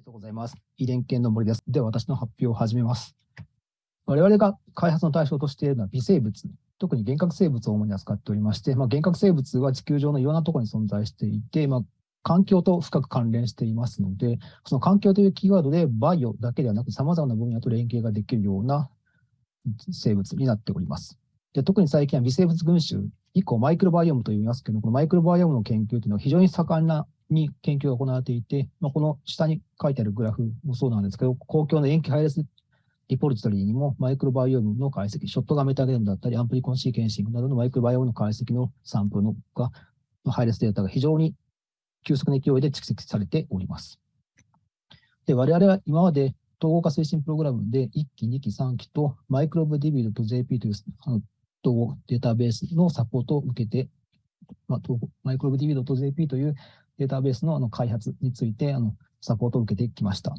りがとうございます。遺伝系の森です。では、私の発表を始めます。我々が開発の対象としているのは微生物、特に幻覚生物を主に扱っておりまして、まあ、幻覚生物は地球上のいろんなところに存在していて、まあ、環境と深く関連していますので、その環境というキーワードでバイオだけではなく様々な分野と連携ができるような生物になっております。で特に最近は微生物群衆以降マイクロバイオームと言いますけど、このマイクロバイオームの研究というのは非常に盛んなに研究が行われていて、まあ、この下に書いてあるグラフもそうなんですけど、公共の塩基配列リポジトリにもマイクロバイオームの解析、ショットガンメタゲノムだったり、アンプリコンシーケンシングなどのマイクロバイオームの解析のサンプルのが配列データが非常に急速な勢いで蓄積されております。で、我々は今まで統合化推進プログラムで1期、2期、3期とマイクロブディビルと JP というあの統合データベースのサポートを受けて、まあ、 MicrobeDB.jp というデータベースのあの開発についてあのサポートを受けてきました。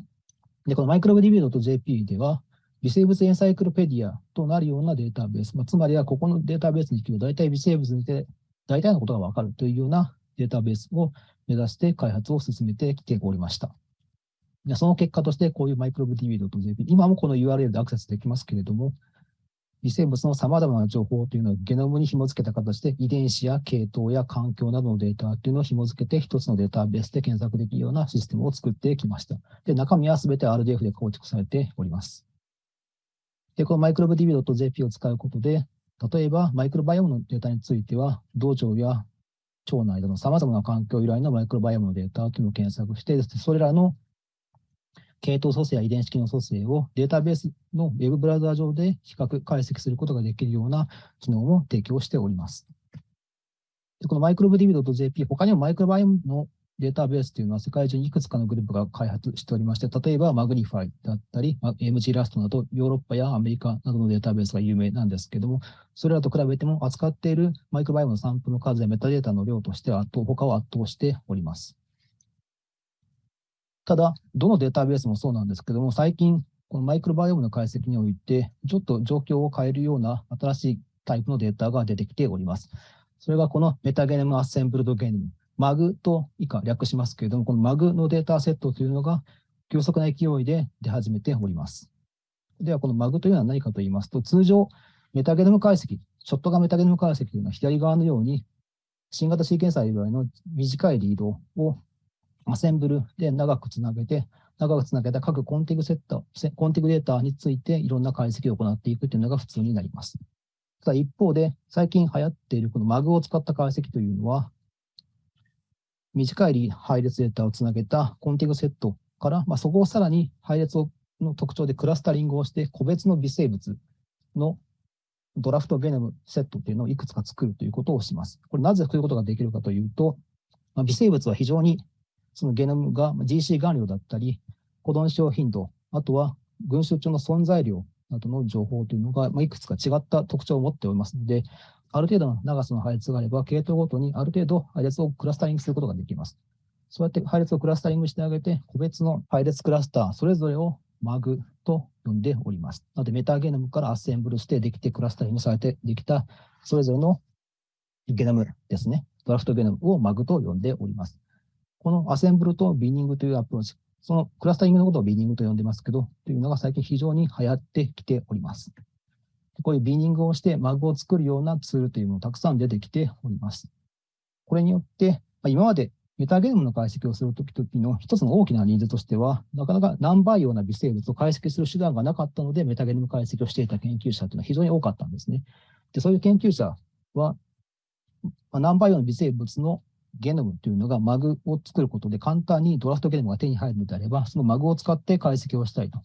で、このマイクロブディビルと JP では、微生物エンサイクロペディアとなるようなデータベース、まあ、つまりはここのデータベースに聞くと大体微生物にて大体のことがわかるというようなデータベースを目指して開発を進めてきておりました。その結果として、こういうマイクロブ DB.jp、今もこの URL でアクセスできますけれども、微生物の様々な情報というのをゲノムに紐付けた形で、遺伝子や系統や環境などのデータというのを紐付けて、一つのデータベースで検索できるようなシステムを作ってきました。で、中身はすべて RDF で構築されております。で、このマイクロブ DB.jp を使うことで、例えばマイクロバイオムのデータについては、道腸や腸内での様々な環境由来のマイクロバイオムのデータというのを検索して、それらの系統組成や遺伝子機能組成をデータベースのウェブブラウザ上で比較解析することができるような機能も提供しております。でこのマイクロブディビド .jp、他にもマイクロバイオムのデータベースというのは世界中にいくつかのグループが開発しておりまして、例えば MGnify だったり、MG ラストなどヨーロッパやアメリカなどのデータベースが有名なんですけども、それらと比べても扱っているマイクロバイオームのサンプルの数やメタデータの量としては他を圧倒しております。ただ、どのデータベースもそうなんですけども、最近、このマイクロバイオームの解析において、ちょっと状況を変えるような新しいタイプのデータが出てきております。それがこのメタゲネムアッセンブルドゲノム、MAG と以下略しますけれども、この MAG のデータセットというのが急速な勢いで出始めております。では、この MAG というのは何かと言いますと、通常、メタゲノム解析、ショットがメタゲノム解析というのは左側のように、新型シーケンサー以外の短いリードをアセンブルで長くつなげて、長くつなげた各コンティグセット、コンティグデータについていろんな解析を行っていくというのが普通になります。ただ一方で、最近流行っているこの MAG を使った解析というのは、短い配列データをつなげたコンティグセットから、まあ、そこをさらに配列の特徴でクラスタリングをして、個別の微生物のドラフトゲノムセットというのをいくつか作るということをします。これなぜこういうことができるかというと、まあ、微生物は非常にそのゲノムが GC 含量だったり、保存使用頻度、あとは群衆中の存在量などの情報というのが、まいくつか違った特徴を持っておりますので、ある程度の長さの配列があれば、系統ごとにある程度配列をクラスタリングすることができます。そうやって配列をクラスタリングしてあげて、個別の配列クラスター、それぞれを MAG と呼んでおります。なので、メタゲノムからアッセンブルしてできてクラスタリングされてできた、それぞれのゲノムですね。ドラフトゲノムを MAG と呼んでおります。このアセンブルとビニングというアプローチ、そのクラスタリングのことをビニングと呼んでますけど、というのが最近非常に流行ってきております。こういうビニングをして MAG を作るようなツールというものもたくさん出てきております。これによって、今までメタゲノムの解析をするときの一つの大きなニーズとしては、なかなか難培養な微生物を解析する手段がなかったので、メタゲノム解析をしていた研究者というのは非常に多かったんですね。でそういう研究者は、何倍ような微生物のゲノムというのがマグを作ることで簡単にドラフトゲノムが手に入るのであれば、そのマグを使って解析をしたいと。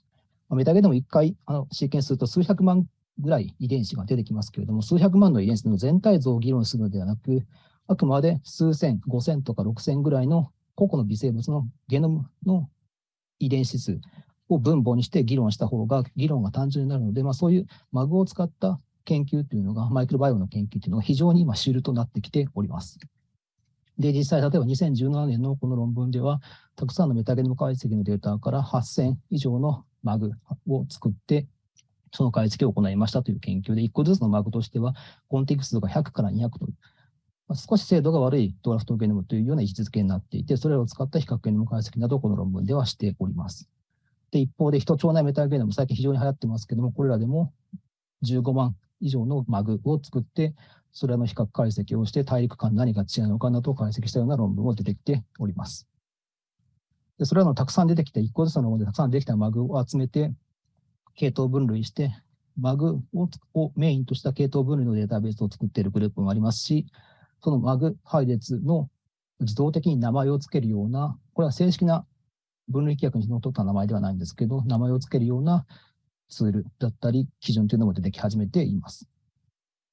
メタゲノム1回あのシーケンスすると数百万ぐらい遺伝子が出てきますけれども、数百万の遺伝子の全体像を議論するのではなく、あくまで数千、五千とか六千ぐらいの個々の微生物のゲノムの遺伝子数を分母にして議論した方が議論が単純になるので、まあ、そういうマグを使った研究というのが、マイクロバイオの研究というのが非常に今主流となってきております。で、実際、例えば2017年のこの論文では、たくさんのメタゲノム解析のデータから8000以上のマグを作って、その解析を行いましたという研究で、1個ずつのマグとしては、コンテクストが100から200という少し精度が悪いドラフトゲノムというような位置づけになっていて、それを使った比較ゲノム解析などをこの論文ではしております。で、一方で、人腸内メタゲノム、最近非常に流行ってますけども、これらでも15万以上のマグを作って、それらの比較解析をして、大陸間何が違うのかなどを解析したような論文も出てきております。でそれらのたくさん出てきた、1個ずつの論文でたくさん出てきたマグを集めて、系統分類して、マグをメインとした系統分類のデータベースを作っているグループもありますし、そのマグ配列の自動的に名前を付けるような、これは正式な分類規約にのっとった名前ではないんですけど、名前を付けるようなツールだったり、基準というのも出てき始めています。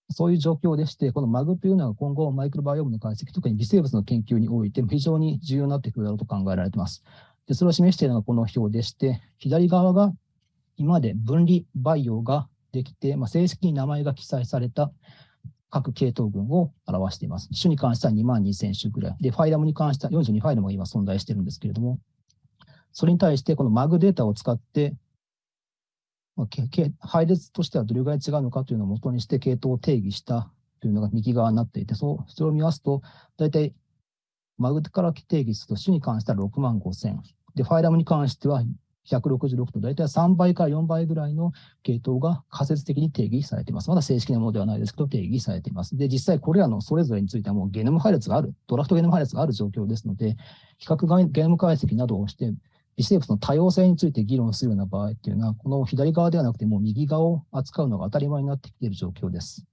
そういう状況でして、このマグというのは今後、マイクロバイオームの解析、特に微生物の研究において非常に重要になってくるだろうと考えられています。でそれを示しているのがこの表でして、左側が今まで分離培養ができて、まあ、正式に名前が記載された各系統群を表しています。種に関しては2万2000種ぐらい。で、ファイラムに関しては42ファイルも今存在しているんですけれども、それに対してこの MAG データを使って、まあ、配列としてはどれぐらい違うのかというのを元にして系統を定義したというのが右側になっていて、そそれを見ますと、大体 MAG から定義すると種に関しては6万5000。で、ファイラムに関しては166と大体3倍から4倍ぐらいの系統が仮説的に定義されています。まだ正式なものではないですけど、定義されています。で、実際これらのそれぞれについてはもうゲノム配列がある、ドラフトゲノム配列がある状況ですので、比較ゲノム解析などをして、微生物の多様性について議論するような場合っていうのは、この左側ではなくてもう右側を扱うのが当たり前になってきている状況です。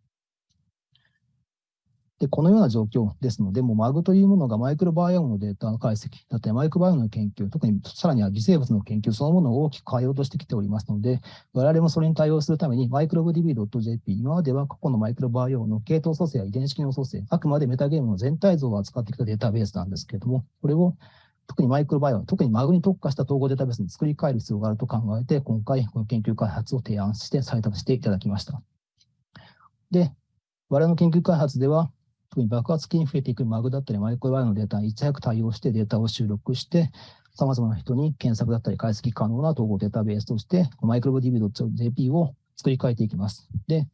で、このような状況ですので、もうマグというものがマイクロバイオームのデータの解析だったり、マイクロバイオームの研究、特にさらには微生物の研究そのものを大きく変えようとしてきておりますので、我々もそれに対応するために、マイクロブ DB.jp、今までは過去のマイクロバイオームの系統組成や遺伝子機能組成、あくまでメタゲームの全体像を扱ってきたデータベースなんですけれども、これを特にマイクロバイオ、特にマグに特化した統合データベースに作り変える必要があると考えて、今回、この研究開発を提案して採択していただきました。で、我々の研究開発では、特に爆発的に増えていくマグだったり、マイクロバイオのデータにいち早く対応してデータを収録して、様々な人に検索だったり解析可能な統合データベースとして、マイクロ DB.jp を作り変えていきます。で、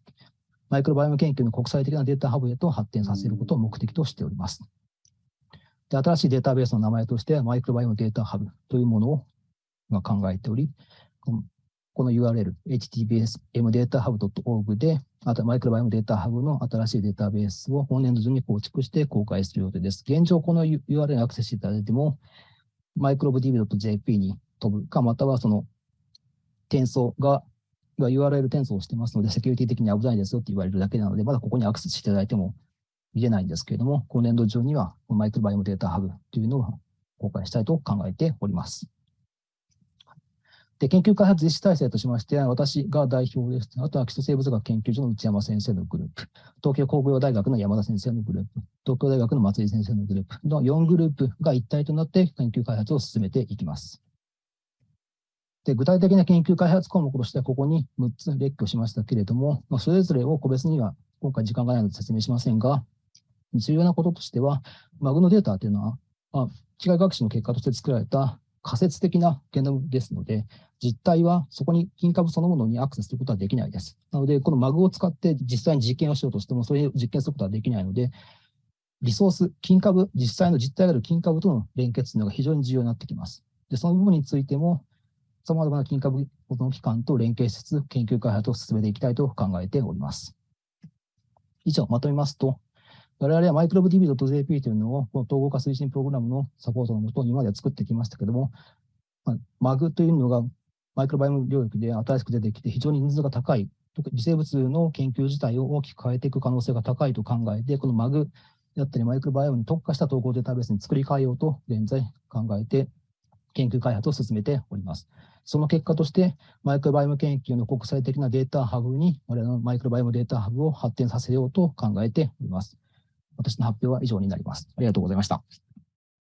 マイクロバイオム研究の国際的なデータハブへと発展させることを目的としております。で新しいデータベースの名前として、マイクロバイオムデータハブというものを考えており、この URL、https mdatahub.org で、あとマイクロバイオムデータハブの新しいデータベースを本年度中に構築して公開する予定です。現状、この URL にアクセスしていただいても、マイクロブ DB.jp に飛ぶか、またはその転送が、URL 転送してますので、セキュリティ的に危ないですよって言われるだけなので、まだここにアクセスしていただいても見れないんですけれども、今年度中にはマイクロバイオムデータハブというのを公開したいと考えております。で、研究開発実施体制としまして、私が代表です。あとは基礎生物学研究所の内山先生のグループ、東京工業大学の山田先生のグループ、東京大学の松井先生のグループの4グループが一体となって研究開発を進めていきます。で具体的な研究開発項目としては、ここに6つ列挙しましたけれども、まあ、それぞれを個別には今回時間がないので説明しませんが、重要なこととしては、マグのデータというのは、まあ、機械学習の結果として作られた仮説的なゲノムですので、実態はそこに金株そのものにアクセスすることはできないです。なので、このマグを使って実際に実験をしようとしても、それを実験することはできないので、リソース、金株、実際の実態がある金株との連結というのが非常に重要になってきます。で、その部分についても、様々な金株保存機関と連携しつつ、研究開発を進めていきたいと考えております。以上、まとめますと、我々はマイクロブ DB.jp というのを、この統合化推進プログラムのサポートのもとに今までは作ってきましたけども、まあ、MAG というのがマイクロバイオム領域で新しく出てきて非常に人数が高い、特に微生物の研究自体を大きく変えていく可能性が高いと考えて、この MAG だったりマイクロバイオムに特化した統合データベースに作り変えようと現在考えて研究開発を進めております。その結果として、マイクロバイオム研究の国際的なデータハブに、我々のマイクロバイオムデータハブを発展させようと考えております。私の発表は以上になります。ありがとうございました。